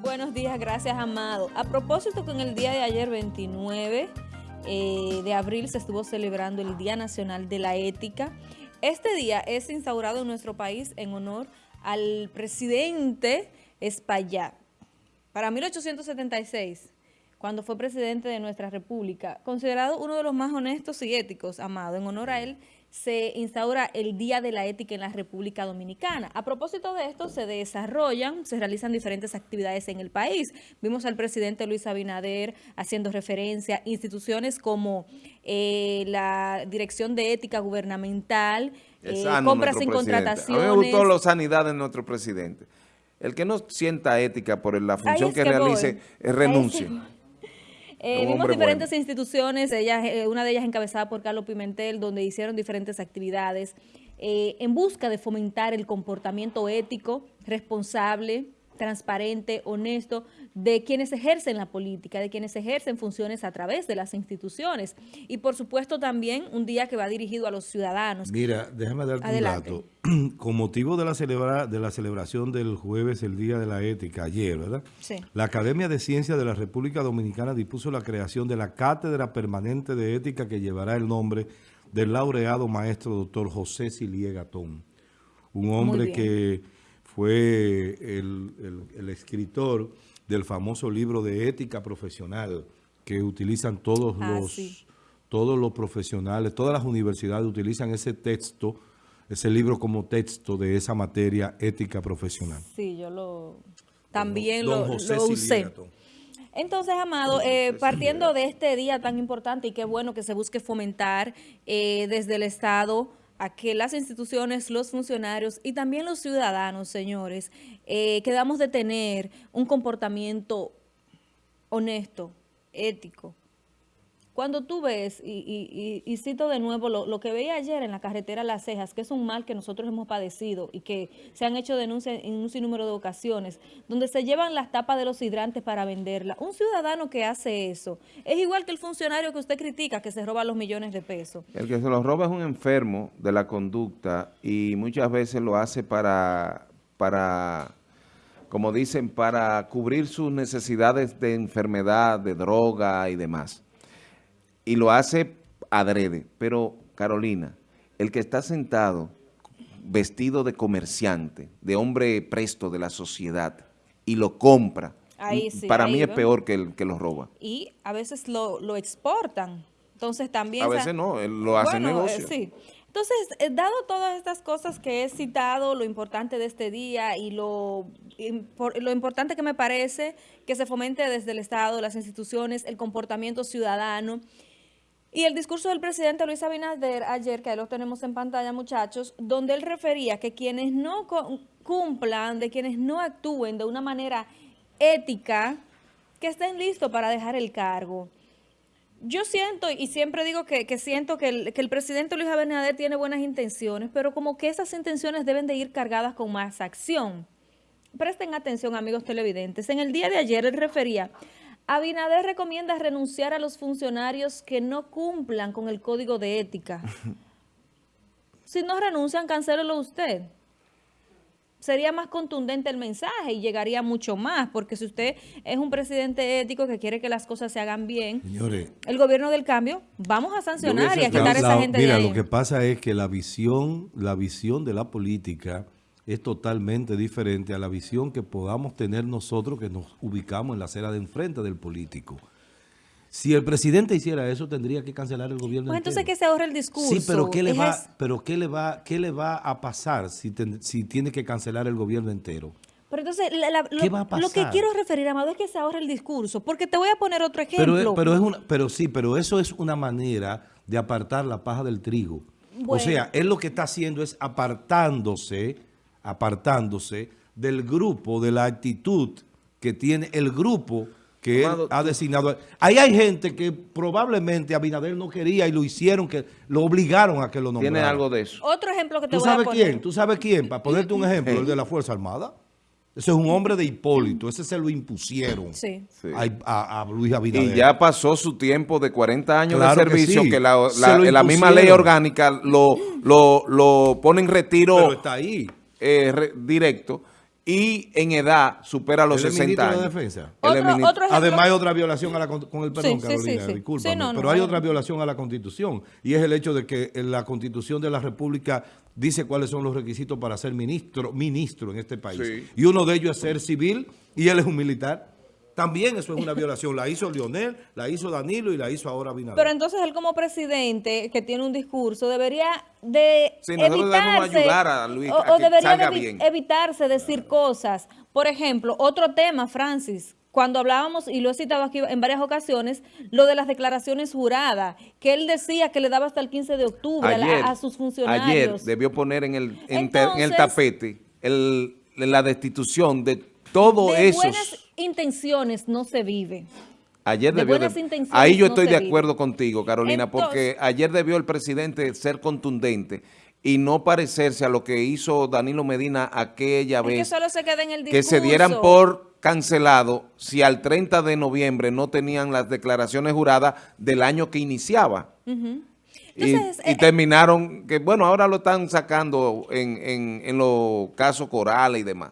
Buenos días. Gracias, Amado. A propósito en el día de ayer, 29 eh, de abril, se estuvo celebrando el Día Nacional de la Ética. Este día es instaurado en nuestro país en honor al presidente Espaillat. Para 1876, cuando fue presidente de nuestra república, considerado uno de los más honestos y éticos, Amado, en honor a él, se instaura el Día de la Ética en la República Dominicana. A propósito de esto, se desarrollan, se realizan diferentes actividades en el país. Vimos al presidente Luis Abinader haciendo referencia a instituciones como eh, la Dirección de Ética Gubernamental, eh, compras sin contrataciones. A mí me gustó la sanidad de nuestro presidente. El que no sienta ética por la función que, realice, renuncie. Eh, vimos diferentes instituciones, eh, una de ellas encabezada por Carlos Pimentel, donde hicieron diferentes actividades eh, en busca de fomentar el comportamiento ético, responsable, transparente, honesto de quienes ejercen la política, de quienes ejercen funciones a través de las instituciones. Y por supuesto también un día que va dirigido a los ciudadanos. Mira, déjame darte un dato. Con motivo de la, celebra de la celebración del jueves, el Día de la Ética, ayer, ¿verdad? Sí. La Academia de Ciencias de la República Dominicana dispuso la creación de la Cátedra Permanente de Ética que llevará el nombre del laureado maestro doctor José Siliegatón. Un hombre que fue el, escritor del famoso libro de ética profesional que utilizan todos ah, los todos los profesionales, todas las universidades utilizan ese texto, ese libro como texto de esa materia ética profesional. Sí, yo lo también lo, usé. Entonces, Amado, eh, partiendo de este día tan importante y qué bueno que se busque fomentar eh, desde el Estado a que las instituciones, los funcionarios y también los ciudadanos, señores, eh, quedamos de tener un comportamiento honesto, ético, cuando tú ves, y, cito de nuevo lo, que veía ayer en la carretera Las Cejas, que es un mal que nosotros hemos padecido y que se han hecho denuncias en un sinnúmero de ocasiones, donde se llevan las tapas de los hidrantes para venderla. Un ciudadano que hace eso es igual que el funcionario que usted critica, que se roba los millones de pesos. El que se los roba es un enfermo de la conducta y muchas veces lo hace para, para como dicen, para cubrir sus necesidades de enfermedad, de droga y demás y lo hace adrede. Pero, Carolina, el que está sentado vestido de comerciante, de hombre presto de la sociedad, y lo compra, para mí es peor que el que lo roba. Y a veces lo, exportan. Entonces también... A veces no, lo hace negocio. sí. Entonces, eh, dado todas estas cosas que he citado, lo importante de este día y lo, lo importante que me parece que se fomente desde el Estado, las instituciones, el comportamiento ciudadano, y el discurso del presidente Luis Abinader ayer, que ahí lo tenemos en pantalla, muchachos, donde él refería que quienes no cumplan, de quienes no actúen de una manera ética, que estén listos para dejar el cargo. Yo siento, y siempre digo que, siento que el, que el, presidente Luis Abinader tiene buenas intenciones, pero como que esas intenciones deben de ir cargadas con más acción. Presten atención, amigos televidentes. En el día de ayer él refería Abinader recomienda renunciar a los funcionarios que no cumplan con el código de ética. si no renuncian, cancélelo usted. Sería más contundente el mensaje y llegaría mucho más, porque si usted es un presidente ético que quiere que las cosas se hagan bien, el gobierno del cambio, vamos a sancionar y a quitar a esa gente mira, de ahí. lo que pasa es que la visión, la visión de la política es totalmente diferente a la visión que podamos tener nosotros que nos ubicamos en la acera de enfrente del político. Si el presidente hiciera eso, tendría que cancelar el gobierno Pues entonces que se ahorre el discurso. Sí, pero ¿qué le, va, pero ¿qué le, va, qué le va a pasar si, si tiene que cancelar el gobierno entero? Pero entonces, lo, lo, que quiero referir, Amado, es que se ahorre el discurso. Porque te voy a poner otro ejemplo. Pero, pero, es una, pero sí, pero eso es una manera de apartar la paja del trigo. O sea, él lo que está haciendo es apartándose apartándose del grupo, de la actitud que tiene el grupo que él ha designado. Ahí hay gente que probablemente Abinader no quería y lo hicieron, que lo obligaron a que lo nombrara. Tiene algo de eso. Otro ejemplo que te ¿Tú voy sabes a poner. quién? ¿Tú sabes quién? Para ponerte un ejemplo, el de la Fuerza Armada. Ese es un hombre de Hipólito, ese se lo impusieron sí. A, Luis Abinader. Y ya pasó su tiempo de 40 años de servicio, que, la, la, misma ley orgánica lo, lo, lo pone en retiro. Pero está ahí eh, directo y en edad supera los 60 años. De defensa? Además hay otra violación a la con el perdón, Carolina, pero hay otra violación a la Constitución y es el hecho de que la Constitución de la República dice cuáles son los requisitos para ser ministro, ministro en este país. Y uno de ellos es ser civil y él es un militar. También eso es una violación. La hizo Lionel, la hizo Danilo y la hizo ahora Binader. Pero entonces él como presidente que tiene un discurso debería de evitarse, ayudar a Luis o, debería evitarse decir cosas. Por ejemplo, otro tema, Francis, cuando hablábamos, y lo he citado aquí en varias ocasiones, lo de las declaraciones juradas, que él decía que le daba hasta el 15 de octubre a, sus funcionarios. Ayer debió poner en el, en, el tapete la destitución de todo eso intenciones no se vive. Ayer debió ahí yo estoy de acuerdo contigo, Carolina, porque ayer debió el presidente ser contundente y no parecerse a lo que hizo Danilo Medina aquella vez. Que solo se en el Que se dieran por cancelado si al 30 de noviembre no tenían las declaraciones juradas del año que iniciaba. y, eh, terminaron, que bueno, ahora lo están sacando en, en, en los casos corales y demás.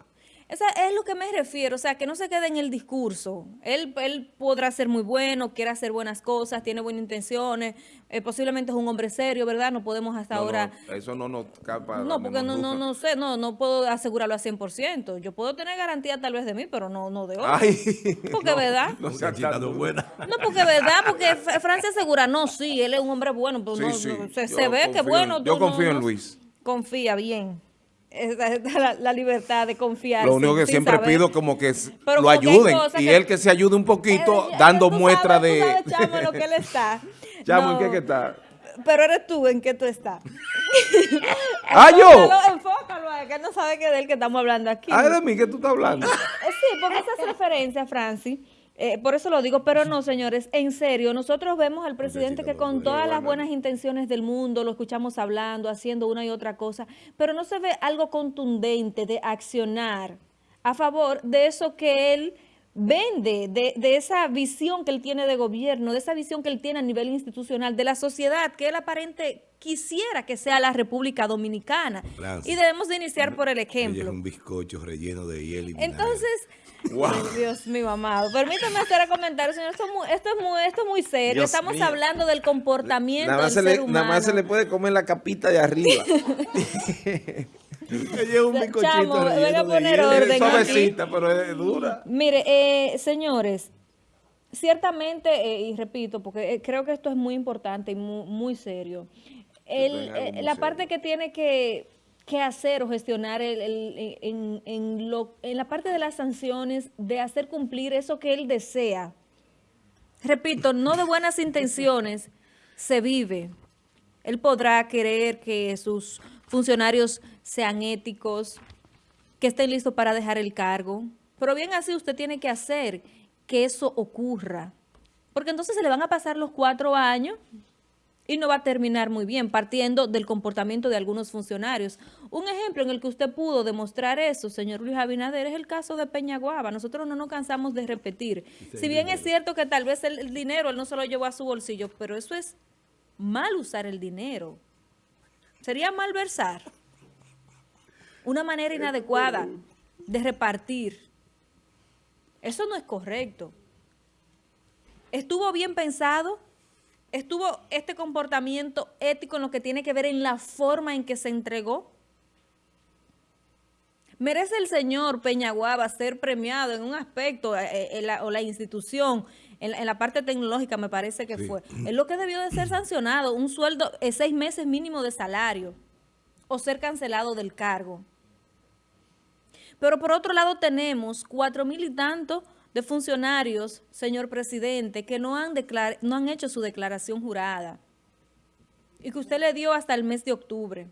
Esa es lo que me refiero, o sea, que no se quede en el discurso. Él, él podrá ser muy bueno, quiere hacer buenas cosas, tiene buenas intenciones, eh, posiblemente es un hombre serio, ¿verdad? No podemos hasta ahora... eso no nos capa No, porque no, no, no sé, no, no puedo asegurarlo al 100%. Yo puedo tener garantía tal vez de mí, pero no, no de otro. Ay, porque, ¿verdad? No, no, buena. no, porque, ¿verdad? Porque Francia asegura, no, sí, él es un hombre bueno, pero no, se, ve que bueno. Yo confío en Luis. Confía, bien esa la, libertad de confiar. Lo único que siempre pido como que lo ayuden y él que se ayude un poquito dando muestra de... chamo, lo que él está. Chamo, ¿en qué que está? Pero eres tú, ¿en qué tú estás? ¡Ah, yo! Enfócalo, que él no sabe que es de él que estamos hablando aquí. Ah, de mí que tú estás hablando. Eh, sí, porque esa es referencia, Francis, eh, por eso lo digo, pero no, señores, en serio, nosotros vemos al presidente que con todas las buenas intenciones del mundo, lo escuchamos hablando, haciendo una y otra cosa, pero no se ve algo contundente de accionar a favor de eso que él vende, de, de, esa visión que él tiene de gobierno, de esa visión que él tiene a nivel institucional, de la sociedad, que él aparente quisiera que sea la República Dominicana. y debemos de iniciar por el ejemplo. Es un bizcocho relleno de hielo y Entonces, Dios mío, amado. Permítame hacer el comentario, señor. Esto, es muy, esto es muy serio. Estamos hablando del comportamiento nada del ser le, humano. Nada más se le puede comer la capita de arriba. un bizcochito Chamo, voy a poner orden suavecita, pero es dura. Mire, eh, señores, ciertamente, eh, y repito, porque eh, creo que esto es muy importante y muy, muy serio, el, la parte que tiene que qué hacer o gestionar en, en la parte de las sanciones, de hacer cumplir eso que él desea. Repito, no de buenas intenciones se vive. Él podrá querer que sus funcionarios sean éticos, que estén listos para dejar el cargo, pero bien así usted tiene que hacer que eso ocurra. Porque entonces se le van a pasar los cuatro años y no va a terminar muy bien, partiendo del comportamiento de algunos funcionarios. Un ejemplo en el que usted pudo demostrar eso, señor Luis Abinader, es el caso de Peñaguaba. Nosotros no nos cansamos de repetir. si bien es cierto que tal vez el, dinero él no se lo llevó a su bolsillo, pero eso es mal usar el dinero. Sería malversar. Una manera inadecuada de repartir. Eso no es correcto. ¿Estuvo bien pensado? ¿Estuvo este comportamiento ético en lo que tiene que ver en la forma en que se entregó? ¿Merece el señor Peñaguaba ser premiado en un aspecto, eh, eh, o la institución, en, la parte tecnológica me parece que fue? Es lo que debió de ser sancionado, un sueldo, eh, seis meses mínimo de salario, o ser cancelado del cargo. Pero por otro lado tenemos cuatro mil y tantos de funcionarios, señor presidente, que no han, no han hecho su declaración jurada y que usted le dio hasta el mes de octubre.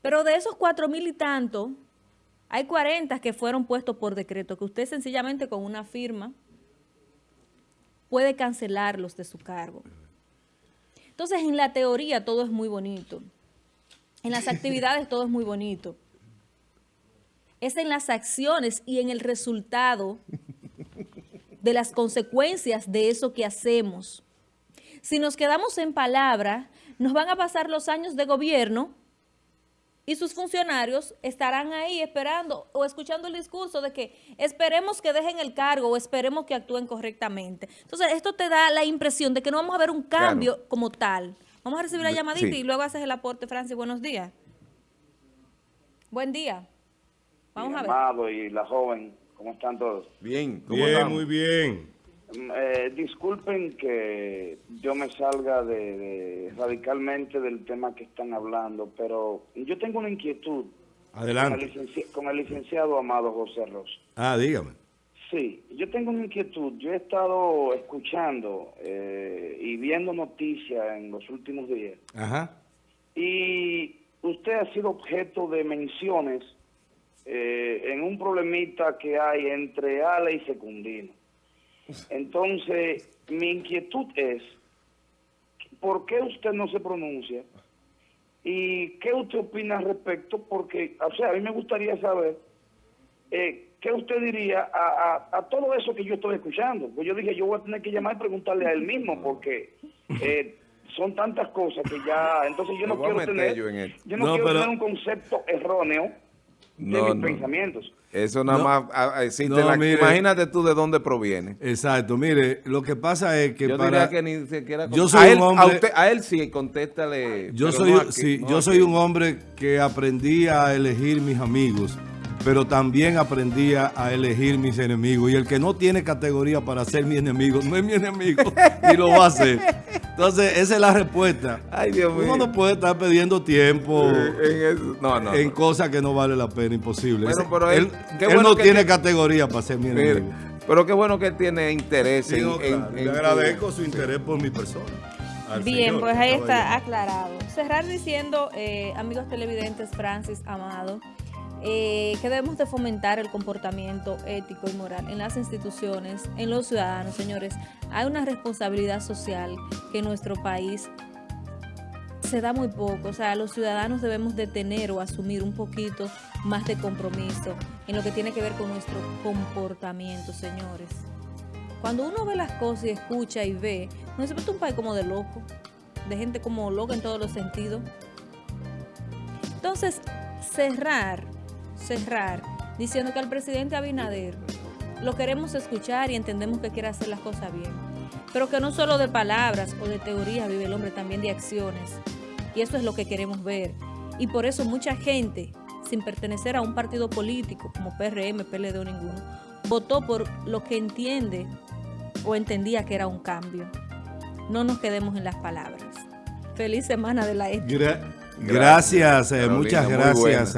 Pero de esos cuatro mil y tanto, hay 40 que fueron puestos por decreto, que usted sencillamente con una firma puede cancelarlos de su cargo. Entonces, en la teoría todo es muy bonito. En las actividades todo es muy bonito es en las acciones y en el resultado de las consecuencias de eso que hacemos. Si nos quedamos en palabra, nos van a pasar los años de gobierno y sus funcionarios estarán ahí esperando o escuchando el discurso de que esperemos que dejen el cargo o esperemos que actúen correctamente. Entonces, esto te da la impresión de que no vamos a ver un cambio como tal. Vamos a recibir la llamadita y luego haces el aporte, Francis. Buenos días. Buen día. Vamos a ver. Amado y la joven, ¿cómo están todos? Bien, bien, muy bien. Mm, eh, disculpen que yo me salga de, radicalmente del tema que están hablando, pero yo tengo una inquietud. Adelante. Con el, licenciado Amado José Ross. Ah, dígame. Sí, yo tengo una inquietud. Yo he estado escuchando eh, y viendo noticias en los últimos días. Ajá. Y usted ha sido objeto de menciones eh, en un problemita que hay entre Ale y Secundino. Entonces, mi inquietud es, ¿por qué usted no se pronuncia? ¿Y qué usted opina al respecto? Porque, o sea, a mí me gustaría saber eh, qué usted diría a, todo eso que yo estoy escuchando. Pues yo dije, yo voy a tener que llamar y preguntarle a él mismo, porque eh, son tantas cosas que ya... Entonces yo no quiero tener, yo no, quiero tener un concepto erróneo de mis pensamientos. Eso nada más ah, ah, imagínate tú de dónde proviene. Exacto, mire, lo que pasa es que yo para... que ni siquiera... Yo soy a un hombre... A, él sí, contéstale. Yo soy, sí, yo soy un hombre que aprendí a elegir mis amigos, pero también aprendí a elegir mis enemigos. Y el que no tiene categoría para ser mi enemigo, no es mi enemigo, y lo va a ser. Entonces, esa es la respuesta. Ay, Dios mío. Uno no puede estar perdiendo tiempo en, cosas que no vale la pena, imposible. pero él, no tiene categoría para ser mi enemigo. Pero qué bueno que él tiene interés en, Le agradezco su interés por mi persona. Bien, pues ahí está aclarado. Cerrar diciendo, eh, amigos televidentes, Francis Amado, eh, que debemos de fomentar el comportamiento ético y moral en las instituciones, en los ciudadanos, señores. Hay una responsabilidad social que en nuestro país se da muy poco, o sea, los ciudadanos debemos de tener o asumir un poquito más de compromiso en lo que tiene que ver con nuestro comportamiento, señores. Cuando uno ve las cosas y escucha y ve, no se un país como de loco, de gente como loca en todos los sentidos. Entonces, cerrar cerrar diciendo que al presidente Abinader lo queremos escuchar y entendemos que quiere hacer las cosas bien. Pero que no solo de palabras o de teorías vive el hombre, también de acciones. Y eso es lo que queremos ver. Y por eso mucha gente, sin pertenecer a un partido político como PRM, PLD o ninguno, votó por lo que entiende o entendía que era un cambio. No nos quedemos en las palabras. Feliz semana de la ética. gracias, eh, muchas gracias.